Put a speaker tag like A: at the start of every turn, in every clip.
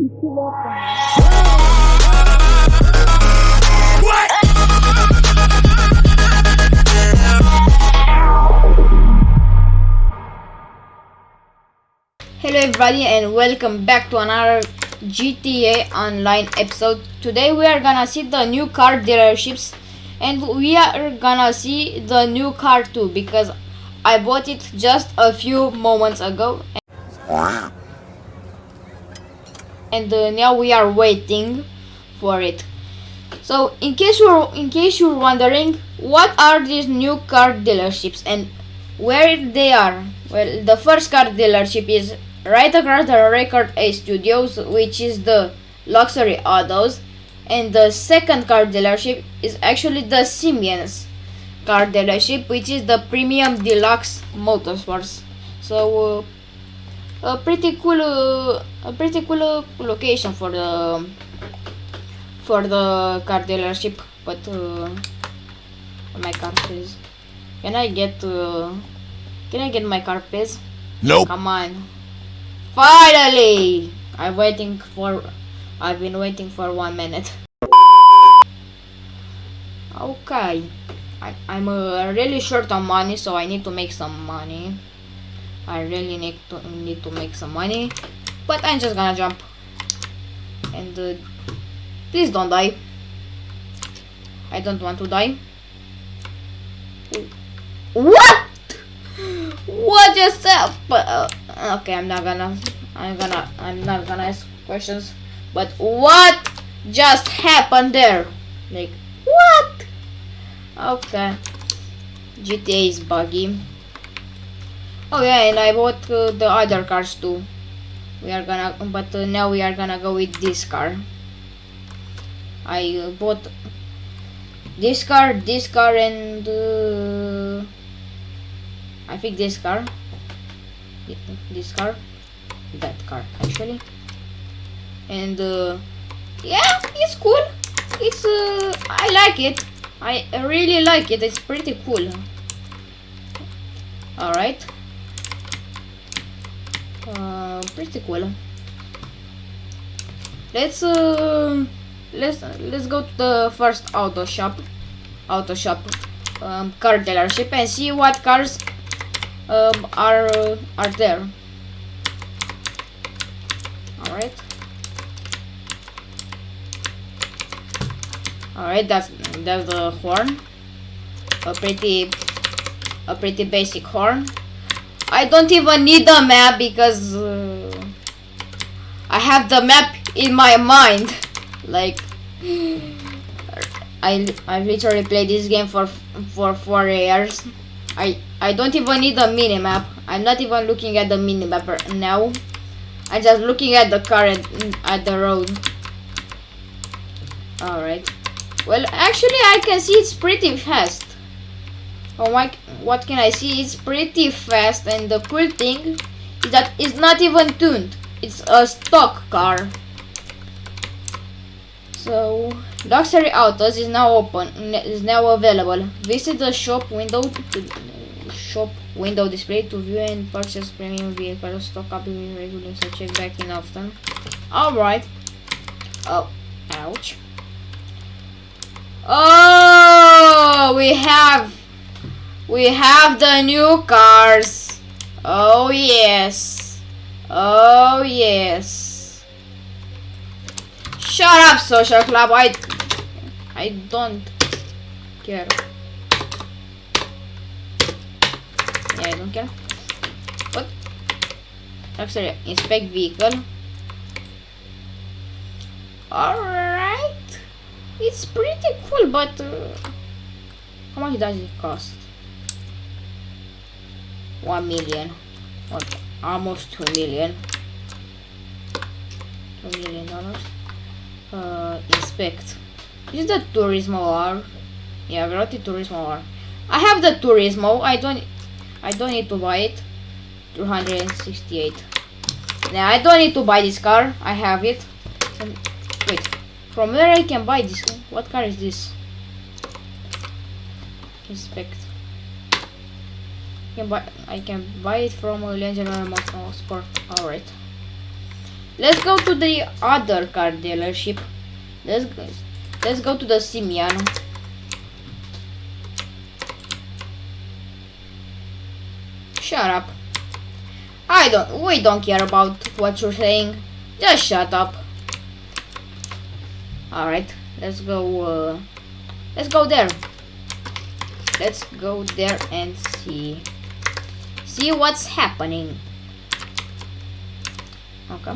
A: Hello everybody and welcome back to another GTA Online episode. Today we are gonna see the new car dealerships and we are gonna see the new car too because I bought it just a few moments ago and uh, now we are waiting for it. So in case you're in case you're wondering what are these new car dealerships and where they are, well the first car dealership is right across the Record A Studios, which is the luxury autos, and the second car dealership is actually the Simeon's car dealership, which is the premium deluxe motorsports. So, uh, a pretty cool, uh, a pretty cool uh, location for the for the car dealership. But uh, my car, please. Can I get? Uh, can I get my car, please?
B: Nope.
A: Come on. Finally! I'm waiting for... I've been waiting for one minute. Okay. I, I'm uh, really short on money, so I need to make some money. I really need to need to make some money. But I'm just gonna jump. And uh, please don't die. I don't want to die. What? What just happened? Uh, okay, I'm not gonna. I'm gonna. I'm not gonna ask questions. But what just happened there? Like what? Okay. GTA is buggy. Oh yeah, and I bought uh, the other cars too. We are gonna, but uh, now we are gonna go with this car. I uh, bought this car, this car, and uh, I think this car, this car, that car actually, and uh, yeah, it's cool. It's uh, I like it. I really like it. It's pretty cool. All right. Uh, pretty cool. Let's uh, let's let's go to the first auto shop, auto shop, um, car dealership, and see what cars um, are uh, are there. All right. All right, that's that's the horn. A pretty a pretty basic horn. I don't even need the map because uh, I have the map in my mind. Like I I literally played this game for for four years. I I don't even need a mini map. I'm not even looking at the mini map now. I'm just looking at the car at, at the road. All right. Well, actually, I can see it's pretty fast. Oh my, what can I see? It's pretty fast and the cool thing is that it's not even tuned. It's a stock car. So, Luxury Autos is now open, is now available. Visit the shop window to shop window display to view and purchase premium vehicles. Stock copy regular so check back in often. Alright. Oh, ouch. Oh, we have we have the new cars. Oh yes. Oh yes. Shut up, social club. I I don't care. Yeah, I don't care. What? Actually, inspect vehicle. Alright. It's pretty cool, but uh, how much does it cost? One million. What? Almost two million. Two million dollars. Uh, inspect. Is the Turismo R? Yeah, I got the Turismo R. I have the Turismo. I don't. I don't need to buy it. 268. Now I don't need to buy this car. I have it. Wait. From where I can buy this? What car is this? Inspect. I can buy, I can buy it from a Legendary Motorsport. Alright. Let's go to the other car dealership. Let's go. Let's go to the Simeon. Shut up. I don't. We don't care about what you're saying. Just shut up. All right. Let's go. Uh, let's go there. Let's go there and see. See what's happening. Okay.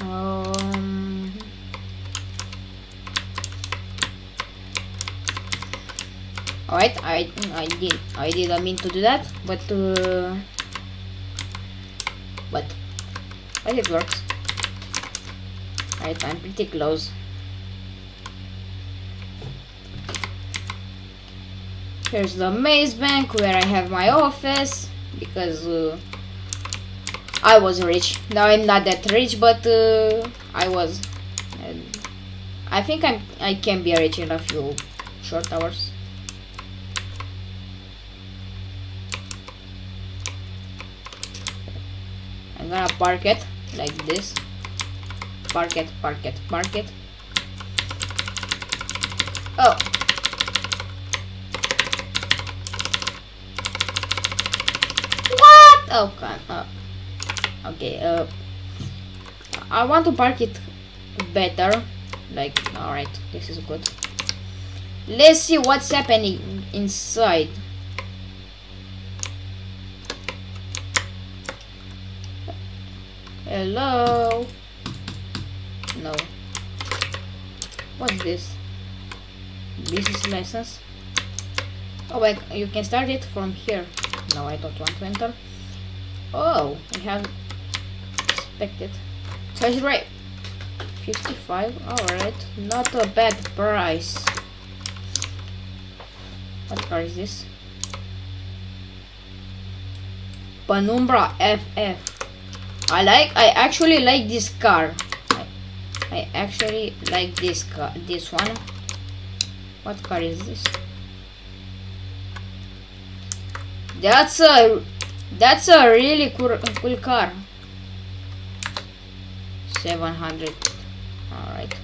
A: Um. Alright, I I did I didn't mean to do that, but uh, but but it works. Alright, I'm pretty close. Here's the maze bank where I have my office because uh, I was rich. Now I'm not that rich, but uh, I was. I think I'm I can be rich in a few short hours. I'm gonna park it like this. Park it, park it, park it. Oh. What? Oh, God. Oh. Okay, uh. I want to park it better. Like, alright, this is good. Let's see what's happening inside. Hello? No. What's this? Business license? Oh, wait, you can start it from here. No, I don't want to enter. Oh, I haven't expected. Touch right. 55, alright. Not a bad price. What car is this? Penumbra FF. I like I actually like this car I, I actually like this car this one what car is this that's a that's a really cool, cool car. 700 all right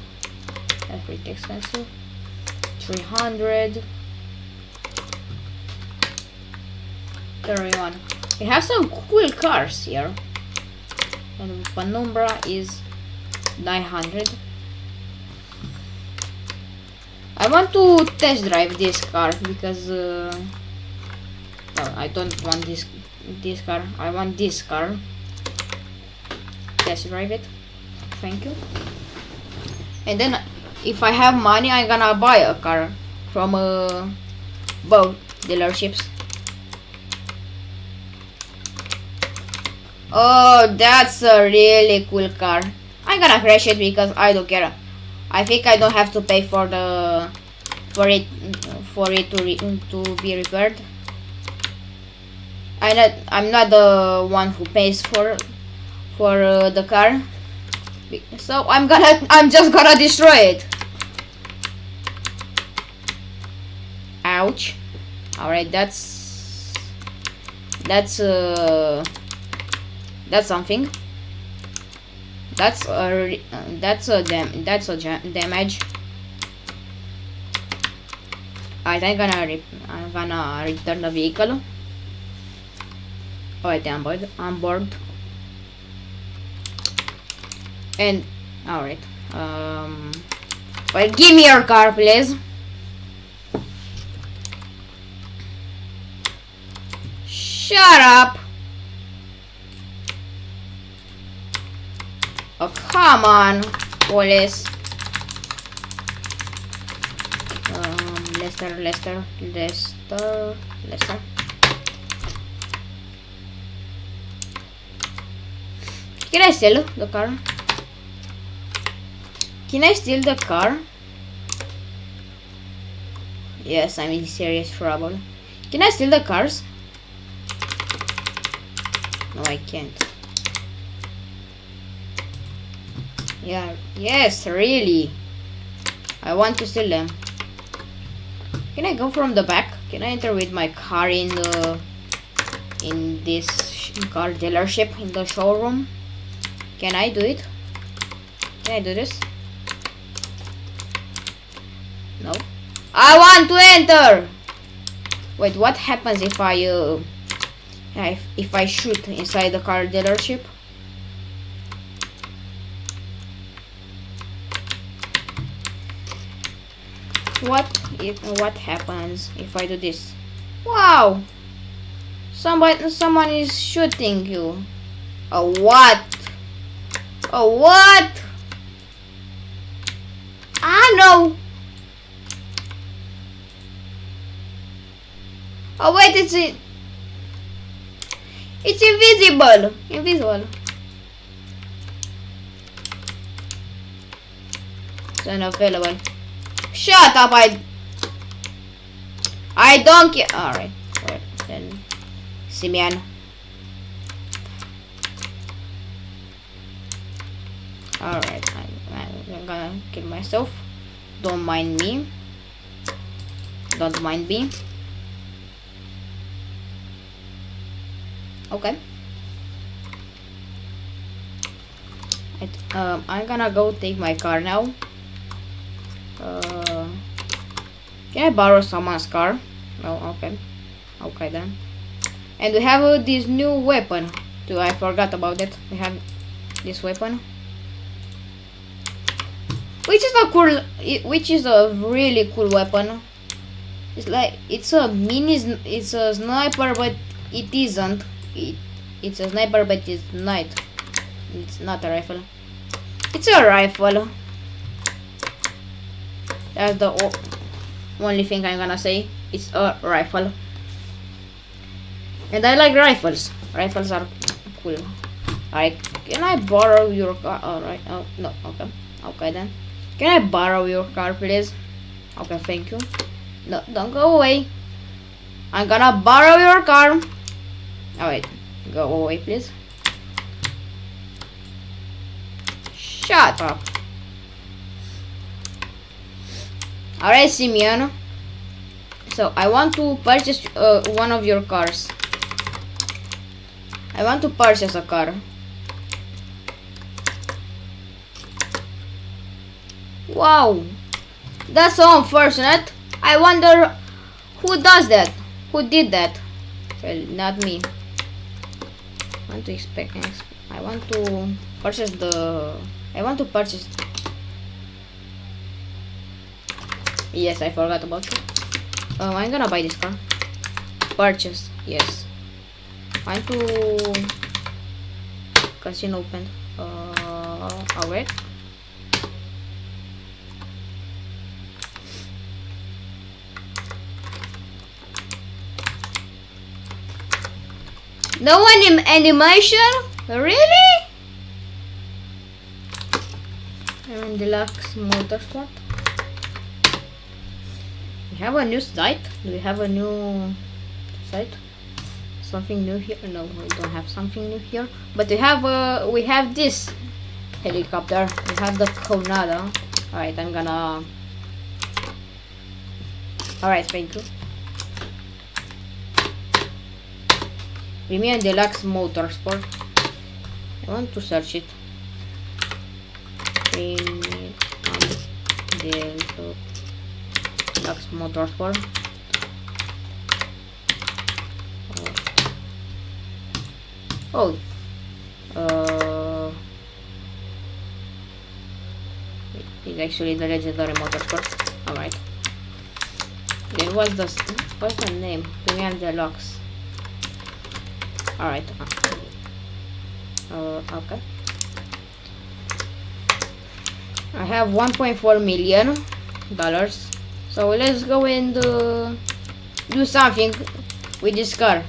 A: that's pretty expensive. 300 31 we have some cool cars here. And Penumbra is 900 I want to test drive this car because uh, I don't want this this car I want this car test drive it thank you and then if I have money I'm gonna buy a car from uh, both dealerships Oh, that's a really cool car. I'm gonna crash it because I don't care. I think I don't have to pay for the for it for it to to be repaired. I not I'm not the one who pays for for uh, the car. So I'm gonna I'm just gonna destroy it. Ouch. Alright, that's that's uh that's something. That's a that's a dam that's a damage. I think I'm gonna I'm gonna return the vehicle. Alright, I'm board. I'm bored. And alright. Um. Well, give me your car, please. Shut up. Oh, come on, police. Um, Lester, Lester, Lester, Lester. Can I steal the car? Can I steal the car? Yes, I'm in serious trouble. Can I steal the cars? No, I can't. Yeah, yes, really. I want to steal them. Can I go from the back? Can I enter with my car in the in this car dealership in the showroom? Can I do it? Can I do this? No. I want to enter! Wait, what happens if I, uh, if, I shoot inside the car dealership? What if, what happens if I do this? Wow! Somebody, someone is shooting you. A what? A what? I know. Oh wait, it's it. It's invisible. Invisible. It's unavailable. Shut up! I. I don't care. All right. Well, then, Simeon. All right. I'm, I'm gonna kill myself. Don't mind me. Don't mind me. Okay. Right, um, I'm gonna go take my car now. Uh, can I borrow someone's car? No, okay. Okay then. And we have uh, this new weapon too. I forgot about it. We have this weapon. Which is a cool, which is a really cool weapon. It's like, it's a mini, it's a sniper, but it isn't. It, it's a sniper but it's not it's not a rifle. It's a rifle. That's the only thing I'm gonna say. It's a rifle. And I like rifles. Rifles are cool. Alright can I borrow your car alright oh no okay. Okay then can I borrow your car please okay thank you no don't go away I'm gonna borrow your car Alright, go away please. Shut up. Alright, Simeon. So, I want to purchase uh, one of your cars. I want to purchase a car. Wow. That's so unfortunate. I wonder who does that? Who did that? Well, not me I want to expect I want to purchase the I want to purchase yes I forgot about you um, I'm gonna buy this car purchase yes I want to casino open uh, alright No anim animation? Really? And deluxe motorsport. We have a new site. Do we have a new site? Something new here? No, we don't have something new here. But we have uh, we have this helicopter. We have the Conada. Alright, I'm gonna Alright, thank you. Premium Deluxe Motorsport. I want to search it. Premium Deluxe Motorsport. Oh. Uh, it's actually the legendary motorsport. Alright. Then what's the what's the name? Premium Deluxe. Alright. Uh, okay. I have 1.4 million dollars. So let's go and uh, do something with this car.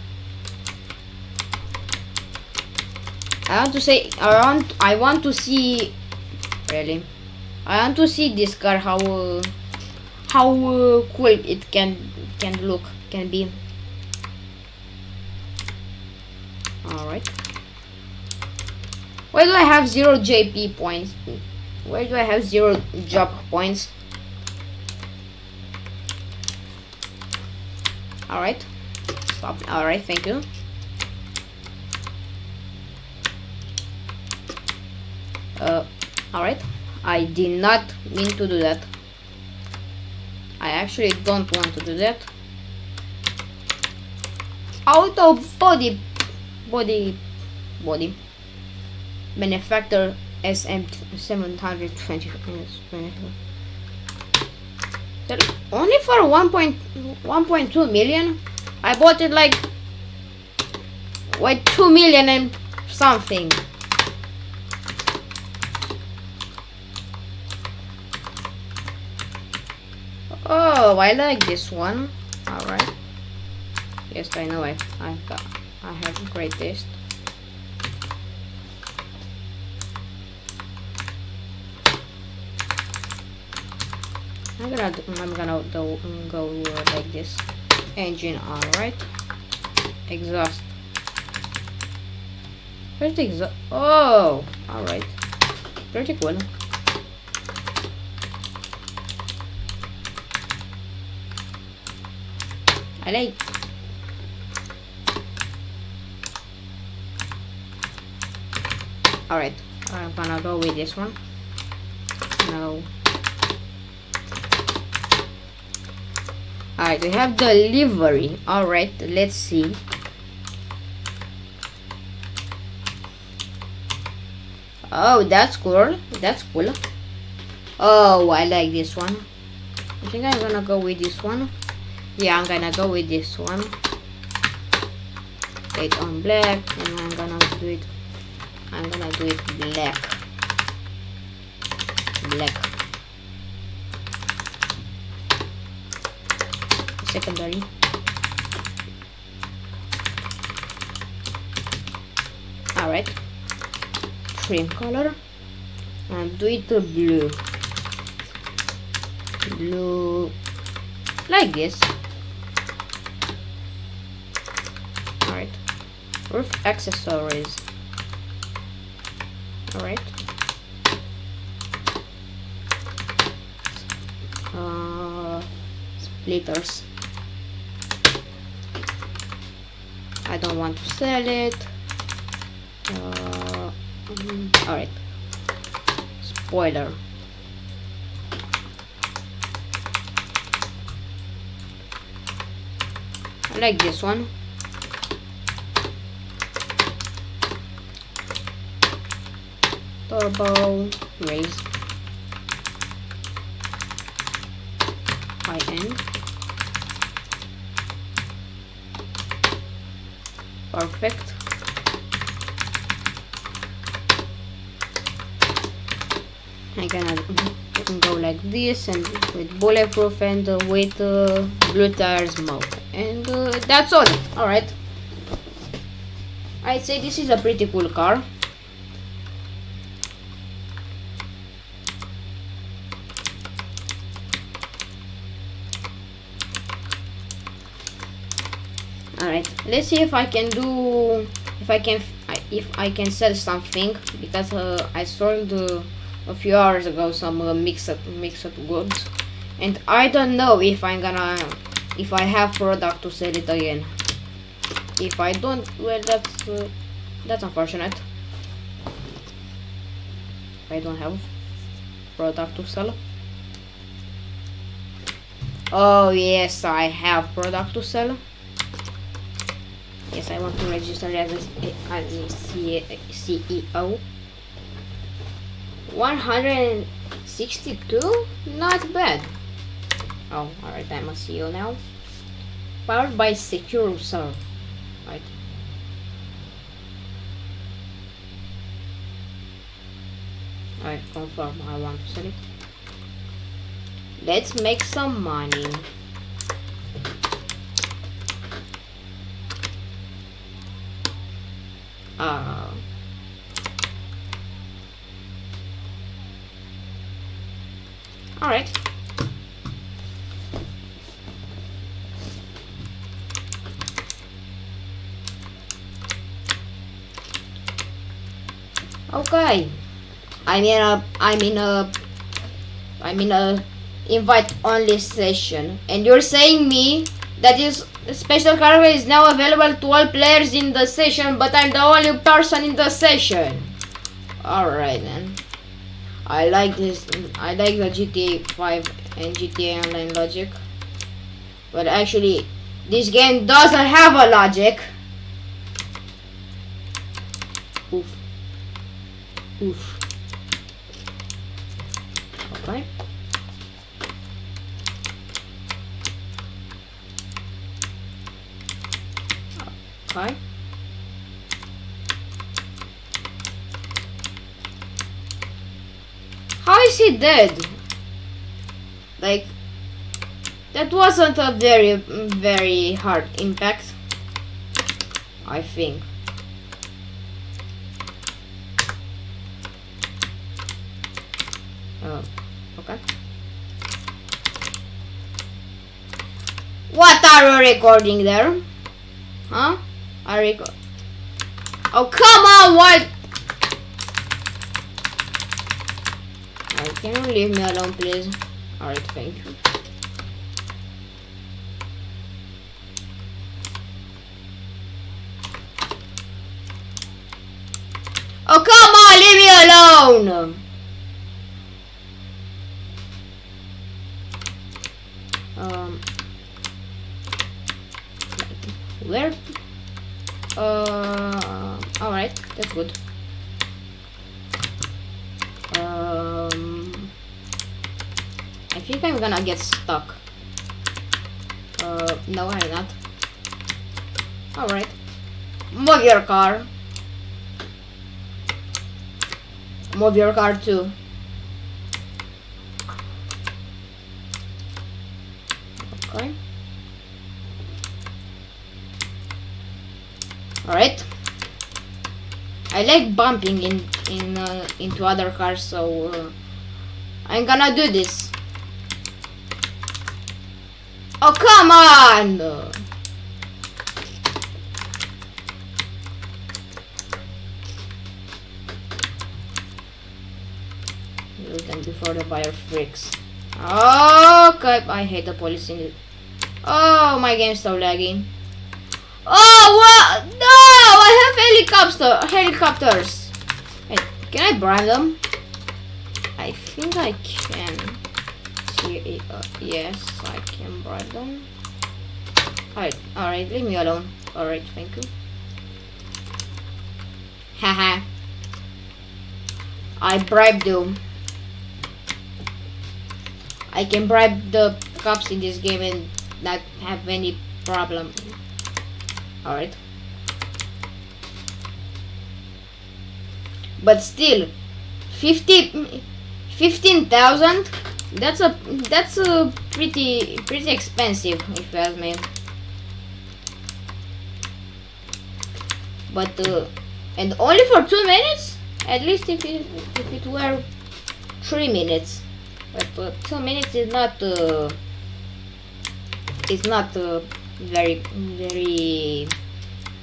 A: I want to say I want I want to see really I want to see this car how uh, how uh, cool it can can look can be Why do I have zero JP points? Why do I have zero job points? Alright. Stop. Alright, thank you. Uh, alright. I did not mean to do that. I actually don't want to do that. Auto body body body manufacturer SM720 only for 1.1.2 million I bought it like wait 2 million and something Oh, I like this one. Alright. Yes, I know I, I, I have great taste. I'm gonna I'm gonna go, go like this. Engine on, right? Exhaust. Where's exhaust? Oh, all right. Pretty cool. I like. All right, I'm gonna go with this one. No. Alright, we have delivery. Alright, let's see. Oh, that's cool. That's cool. Oh, I like this one. I think I'm gonna go with this one. Yeah, I'm gonna go with this one. It on black, and I'm gonna do it. I'm gonna do it black. Black. Secondary. Alright trim color. And do it blue. Blue. Like this. Alright roof accessories. Alright uh, splitters don't want to sell it. Uh, mm, alright spoiler. I like this one. Turbo race high end perfect. I can go like this and with bulletproof and uh, with uh, blue tires mode. And uh, that's all. Alright I'd say this is a pretty cool car Alright, let's see if I can do, if I can, if I can sell something, because uh, I sold uh, a few hours ago some uh, mixed, mixed goods, and I don't know if I'm gonna, if I have product to sell it again. If I don't, well that's, uh, that's unfortunate. I don't have product to sell. Oh yes, I have product to sell. Yes, I want to register as a, as a CEO. 162? Not bad. Oh, alright, I'm a CEO now. Powered by SecuroServ. Right. I confirm I want to sell it. Let's make some money. Uh, all right. Okay. I'm in a I'm in a I'm in a invite only session and you're saying me that is special cargo is now available to all players in the session, but I'm the only person in the session. Alright then. I like this. I like the GTA 5 and GTA Online logic. But actually, this game doesn't have a logic. Oof. Oof. Okay. How is he dead? Like, that wasn't a very, very hard impact. I think. Oh, okay. What are you recording there? Huh? I record. Oh, come on, what? Alright, can you leave me alone, please? Alright, thank you. Oh, come on, leave me alone! Um, where? Uh, alright, that's good. Um, I think I'm gonna get stuck. Uh, no, I'm not. Alright. Move your car. Move your car too. Okay. Alright. I like bumping in in uh, into other cars, so uh, I'm gonna do this. Oh come on! Before the buyer freaks. Okay, I hate the police in it. Oh, my game's so lagging. Oh, what? No, have helicopter helicopters. Can I bribe them? I think I can. See, uh, yes, I can bribe them. Alright, alright, leave me alone. Alright, thank you. Haha. I bribed them. I can bribe the cops in this game and not have any problem. Alright. But still, 50, 15,000, that's a, that's a pretty, pretty expensive if you ask me. But, uh, and only for two minutes? At least if it, if it were three minutes. But uh, two minutes is not, uh, is not uh, very very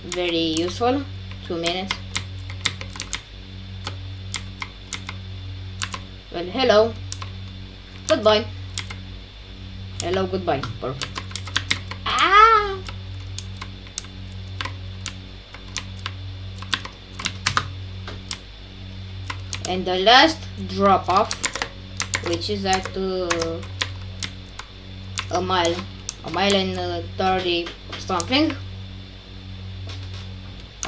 A: very useful two minutes well hello. Goodbye. Hello goodbye. Perfect. Ah! And the last drop off which is at uh, a mile. A mile and uh, 30 something.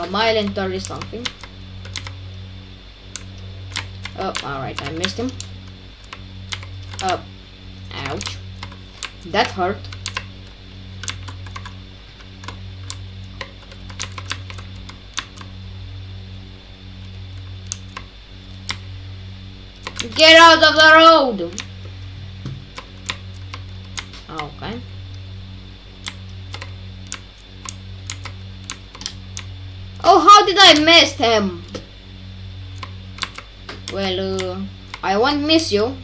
A: A mile and 30 something oh alright I missed him oh ouch that hurt Get out of the road! Okay. Oh, how did I miss him? Well, uh, I won't miss you.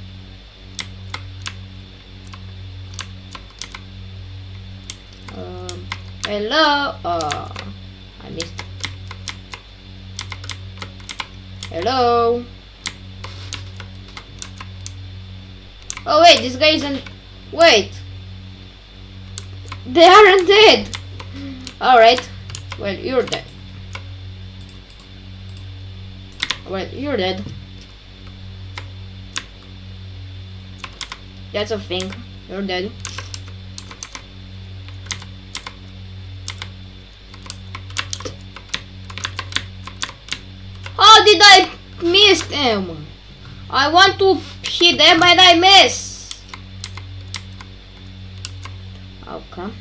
A: Um, hello? Uh, I missed. Hello? Oh wait, this guy isn't... Wait. They aren't dead. Alright. Well, you're dead. Well, you're dead. That's a thing. You're dead. How did I miss him? I want to hit them but I miss. Okay.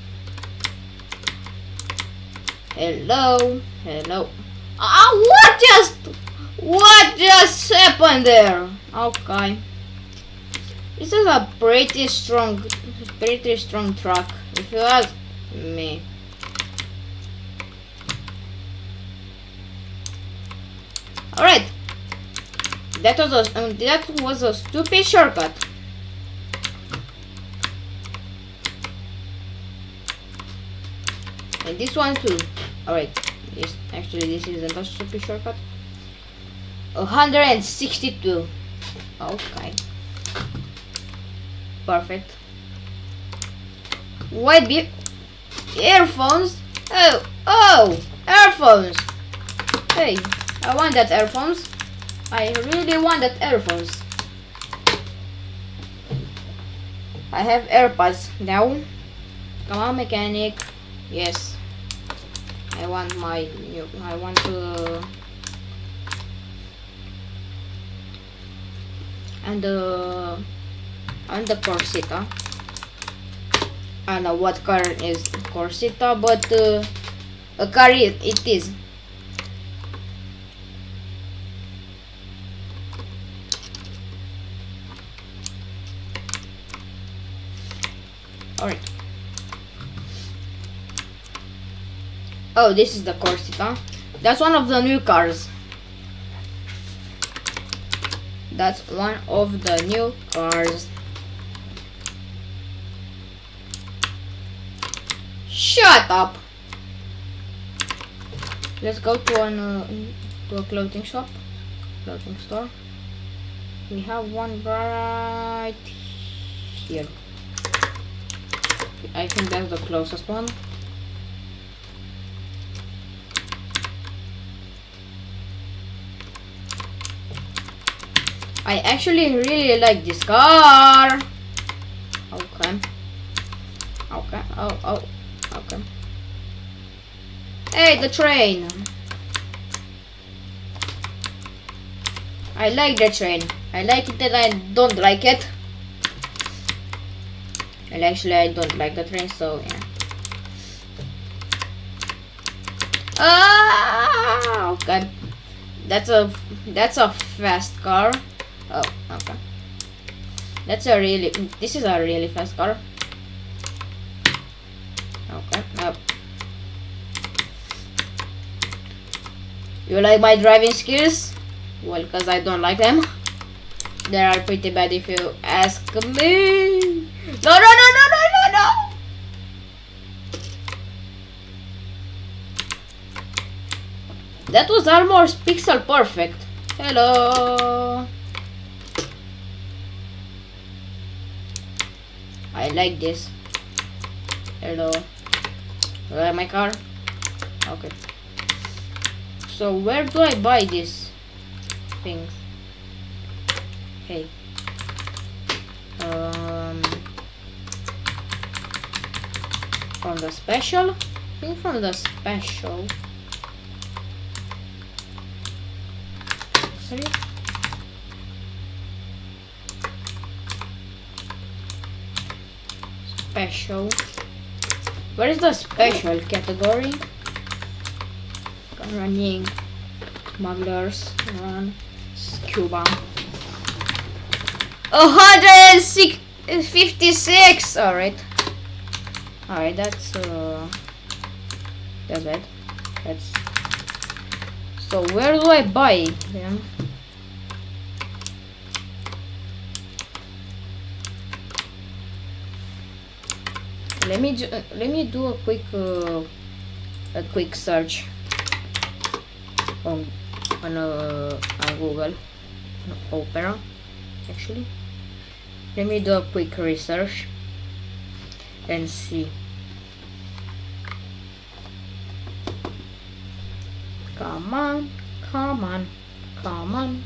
A: Hello. Hello. Ah, what just what just happened there? Okay. This is a pretty strong pretty strong truck if you ask me. Alright. That was a um, that was a stupid shortcut. And this one too. Alright. This actually this isn't a stupid shortcut. 162. Okay. Perfect. White be earphones. Oh, oh, earphones. Hey, I want that earphones. I really want that earphones. I have AirPods now. Come on, mechanic. Yes. I want my new. I want to. And the. And the Corsita. I know what car is Corsita, but uh, a car it, it is. Alright. Oh, this is the Corsita. That's one of the new cars. That's one of the new cars. Shut up. Let's go to an uh, to a clothing shop, clothing store. We have one right here. I think that's the closest one. I actually really like this car. Okay. Okay. Oh, oh. Okay. Hey, the train. I like the train. I like it and I don't like it. And actually I don't like the train, so yeah. Ah, okay. That's a that's a fast car. Oh, okay. That's a really this is a really fast car. Okay. You like my driving skills? Well, because I don't like them. They are pretty bad if you ask me. No, no, no, no, no, no, no. That was almost pixel perfect. Hello. I like this. Hello. Where my car? Okay. So where do I buy these things? Hey. Um, from the special? I think from the special. Sorry. Special. Where is the special category? Running. Smugglers. Run. Scuba. 156! Alright. Alright, that's uh that's it. That's so where do I buy them? Let me ju- let me do a quick uh, a quick search on on uh, on Google Opera actually. Let me do a quick research and see. Come on, come on, come on.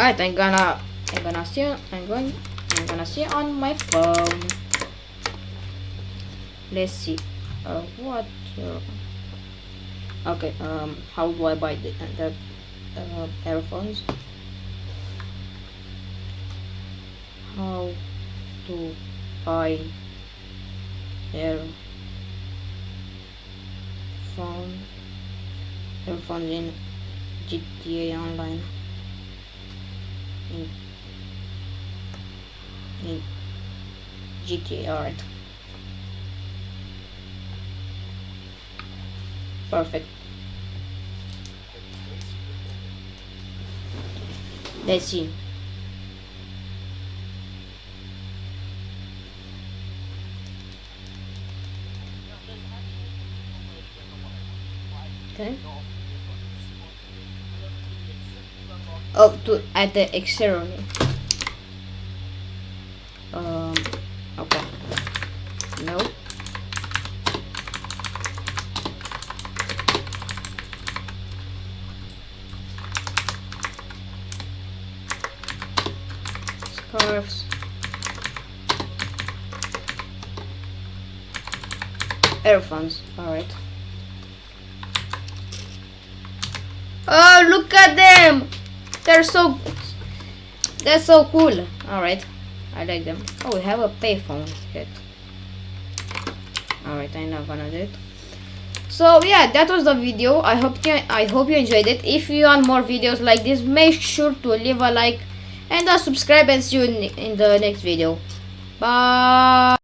A: Alright, I'm gonna I'm gonna see I'm going I'm gonna see on my phone. Let's see. Uh what uh, okay, um how do I buy the, the uh, earphones? How to buy earphone earphones in GTA Online in, in GTA alright. Perfect. Let's see. Okay oh to at the exterior. Um okay. No. Scarves. Earphones they're so they're so cool. All right. I like them. Oh we have a payphone. Hit all right i'm not gonna do it. So yeah that was the video. I hope you i hope you enjoyed it. If you want more videos like this make sure to leave a like and uh, subscribe and see you in the next video. Bye